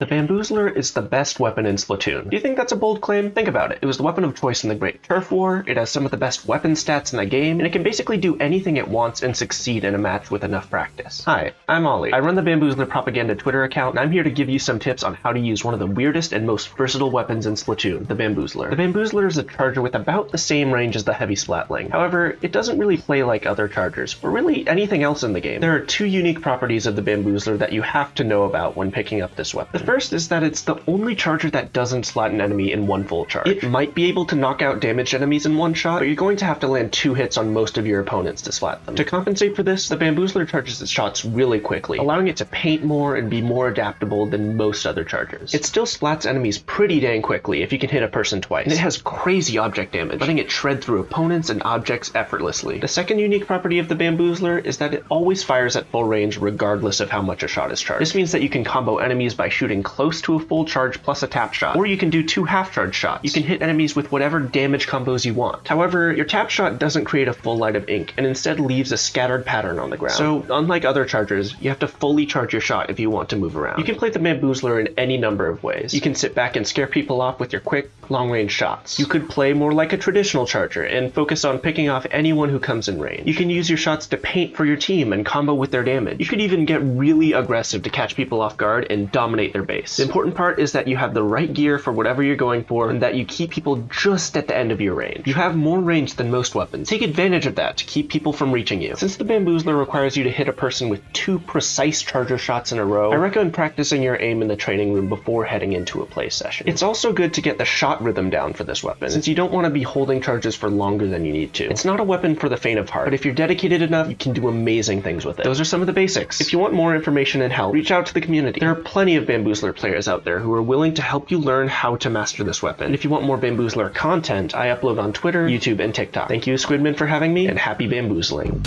The Bamboozler is the best weapon in Splatoon. Do you think that's a bold claim? Think about it. It was the weapon of choice in the Great Turf War, it has some of the best weapon stats in the game, and it can basically do anything it wants and succeed in a match with enough practice. Hi, I'm Ollie. I run the Bamboozler Propaganda Twitter account, and I'm here to give you some tips on how to use one of the weirdest and most versatile weapons in Splatoon, the Bamboozler. The Bamboozler is a charger with about the same range as the Heavy Splatling. However, it doesn't really play like other chargers, or really anything else in the game. There are two unique properties of the Bamboozler that you have to know about when picking up this weapon. First is that it's the only charger that doesn't splat an enemy in one full charge. It might be able to knock out damaged enemies in one shot, but you're going to have to land two hits on most of your opponents to splat them. To compensate for this, the Bamboozler charges its shots really quickly, allowing it to paint more and be more adaptable than most other chargers. It still splats enemies pretty dang quickly if you can hit a person twice, and it has crazy object damage, letting it shred through opponents and objects effortlessly. The second unique property of the Bamboozler is that it always fires at full range regardless of how much a shot is charged. This means that you can combo enemies by shooting close to a full charge plus a tap shot, or you can do two half charge shots. You can hit enemies with whatever damage combos you want. However, your tap shot doesn't create a full light of ink, and instead leaves a scattered pattern on the ground. So, unlike other chargers, you have to fully charge your shot if you want to move around. You can play the Bamboozler in any number of ways. You can sit back and scare people off with your quick, long-range shots. You could play more like a traditional charger and focus on picking off anyone who comes in range. You can use your shots to paint for your team and combo with their damage. You could even get really aggressive to catch people off guard and dominate their base. The important part is that you have the right gear for whatever you're going for and that you keep people just at the end of your range. You have more range than most weapons. Take advantage of that to keep people from reaching you. Since the Bamboozler requires you to hit a person with two precise charger shots in a row, I recommend practicing your aim in the training room before heading into a play session. It's also good to get the shot rhythm down for this weapon, since you don't want to be holding charges for longer than you need to. It's not a weapon for the faint of heart, but if you're dedicated enough, you can do amazing things with it. Those are some of the basics. If you want more information and help, reach out to the community. There are plenty of Bamboozler players out there who are willing to help you learn how to master this weapon. If you want more Bamboozler content, I upload on Twitter, YouTube, and TikTok. Thank you, Squidman, for having me, and happy bamboozling.